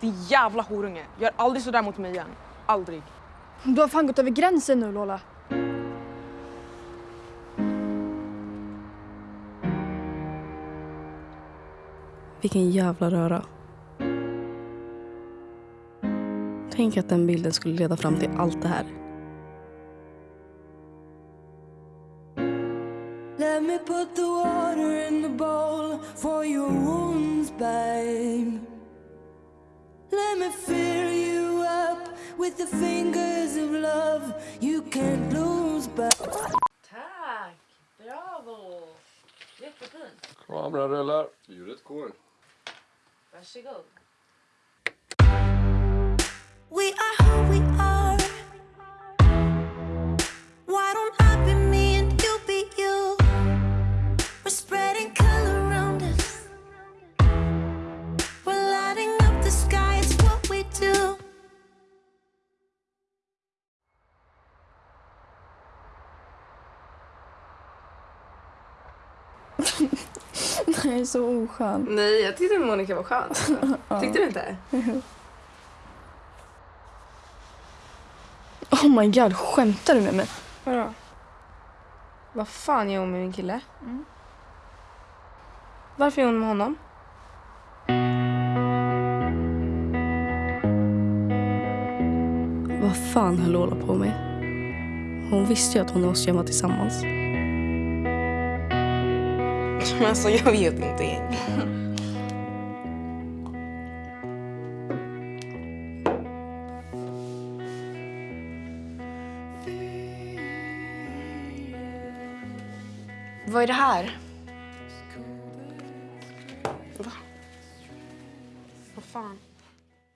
Din jävla horunge. Gör aldrig sådär mot mig igen. Aldrig. Du har fan gått över gränsen nu Lola. Vilken jävla röra. Tänk att den bilden skulle leda fram till allt det här. Let me put the water in the bowl for your wounds, babe. Let me fill you up with the fingers of love you can't lose, babe. Tack! Bravo! Jättefint. Kameran rullar. Ljudet går. Varsågod. Nej, så oskön. Nej, jag tyckte Monica var skön. Tyckte du inte? Oh my god, skämtar du med mig? Vadå? Vad fan gör hon med min kille? Varför är hon med honom? Vad fan höll Lola på med? Hon visste ju att hon och Oskar var tillsammans. Men alltså jag vet inte. Vad är det här? Va? Vad fan?